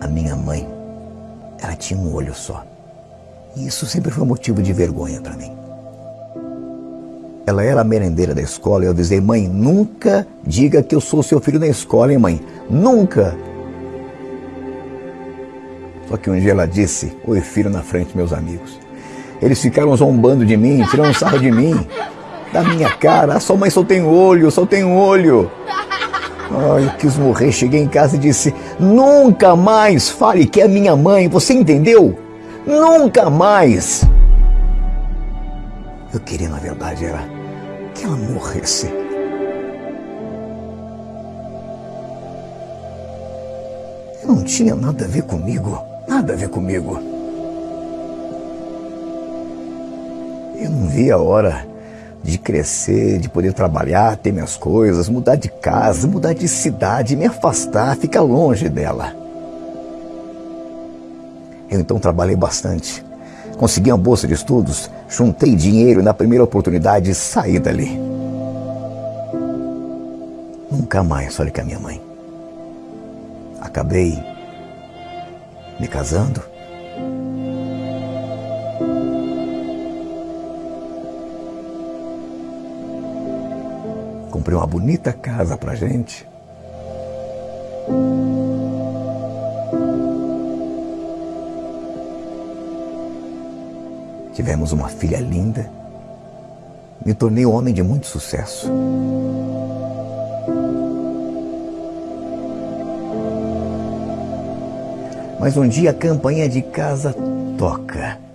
A minha mãe, ela tinha um olho só. E isso sempre foi motivo de vergonha para mim. Ela era a merendeira da escola e eu avisei, mãe, nunca diga que eu sou seu filho na escola, hein, mãe? Nunca! Só que um dia ela disse, oi filho, na frente meus amigos. Eles ficaram zombando de mim, tirando sarro de mim, da minha cara. A sua mãe só tem olho, só tem olho. Ai, eu quis morrer. Cheguei em casa e disse: Nunca mais fale que é minha mãe. Você entendeu? Nunca mais. Eu queria, na verdade, era que ela morresse. Não tinha nada a ver comigo. Nada a ver comigo. Eu não via a hora de crescer, de poder trabalhar, ter minhas coisas, mudar de casa, mudar de cidade, me afastar, ficar longe dela. Eu então trabalhei bastante. Consegui uma bolsa de estudos, juntei dinheiro e na primeira oportunidade saí dali. Nunca mais falei com a minha mãe. Acabei me casando Comprei uma bonita casa pra gente. Tivemos uma filha linda. Me tornei um homem de muito sucesso. Mas um dia a campanha de casa toca.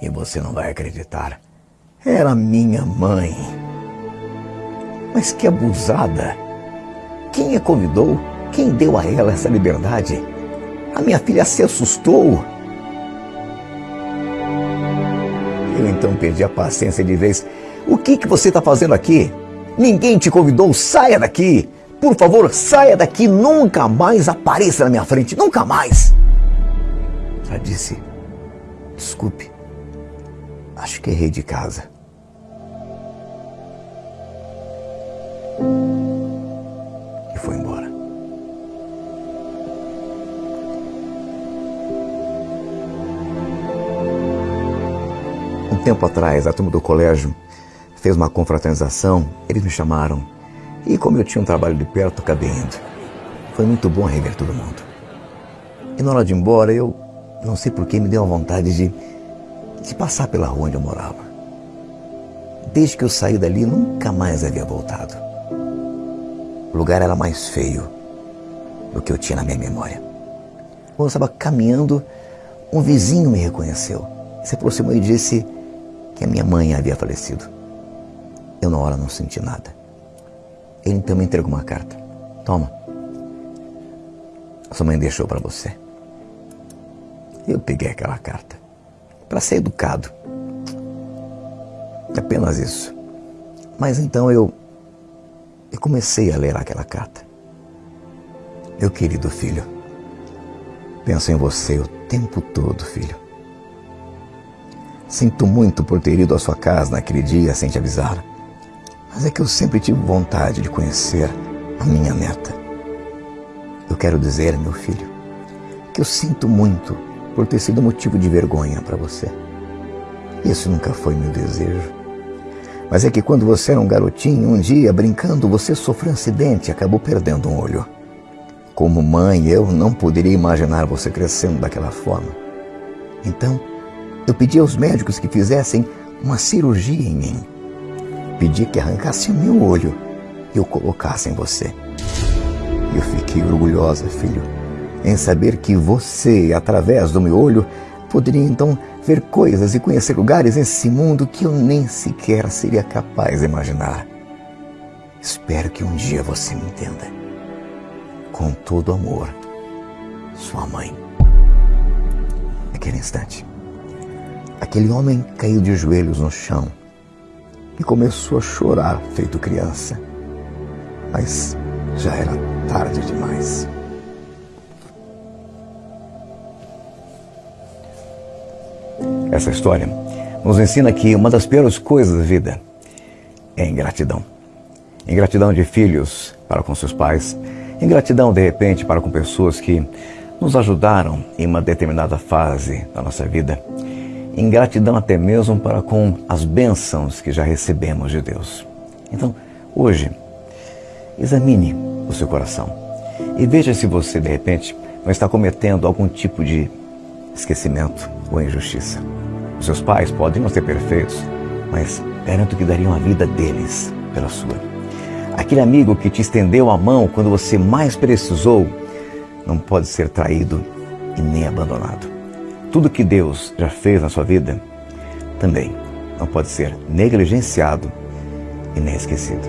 E você não vai acreditar. Era minha mãe. Mas que abusada! Quem a convidou? Quem deu a ela essa liberdade? A minha filha se assustou. Eu então perdi a paciência de vez. O que, que você está fazendo aqui? Ninguém te convidou, saia daqui! Por favor, saia daqui, nunca mais apareça na minha frente, nunca mais! Ela disse: Desculpe, Acho que errei de casa. E foi embora. Um tempo atrás, a turma do colégio fez uma confraternização, eles me chamaram. E como eu tinha um trabalho de perto, acabei indo. Foi muito bom rever todo mundo. E na hora de ir embora, eu não sei por que me deu a vontade de de passar pela rua onde eu morava. Desde que eu saí dali, nunca mais havia voltado. O lugar era mais feio do que eu tinha na minha memória. Quando eu estava caminhando, um vizinho me reconheceu. Se aproximou e disse que a minha mãe havia falecido. Eu na hora não senti nada. Ele então me entregou uma carta. Toma. Sua mãe deixou para você. Eu peguei aquela carta para ser educado. Apenas isso. Mas então eu, eu comecei a ler aquela carta. Meu querido filho, penso em você o tempo todo, filho. Sinto muito por ter ido à sua casa naquele dia sem te avisar, mas é que eu sempre tive vontade de conhecer a minha neta. Eu quero dizer, meu filho, que eu sinto muito por ter sido motivo de vergonha para você. Isso nunca foi meu desejo. Mas é que quando você era um garotinho, um dia, brincando, você sofreu um acidente e acabou perdendo um olho. Como mãe, eu não poderia imaginar você crescendo daquela forma. Então, eu pedi aos médicos que fizessem uma cirurgia em mim. Pedi que arrancassem o meu olho e o colocassem em você. Eu fiquei orgulhosa, filho em saber que você, através do meu olho, poderia então ver coisas e conhecer lugares nesse mundo que eu nem sequer seria capaz de imaginar. Espero que um dia você me entenda. Com todo amor, sua mãe. Naquele instante, aquele homem caiu de joelhos no chão e começou a chorar, feito criança. Mas já era tarde demais. Essa história nos ensina que uma das piores coisas da vida é ingratidão. Ingratidão de filhos para com seus pais, ingratidão de repente para com pessoas que nos ajudaram em uma determinada fase da nossa vida, ingratidão até mesmo para com as bênçãos que já recebemos de Deus. Então, hoje, examine o seu coração e veja se você de repente não está cometendo algum tipo de esquecimento ou injustiça. Os seus pais podem não ser perfeitos, mas garanto que dariam a vida deles pela sua. Aquele amigo que te estendeu a mão quando você mais precisou não pode ser traído e nem abandonado. Tudo que Deus já fez na sua vida também não pode ser negligenciado e nem esquecido.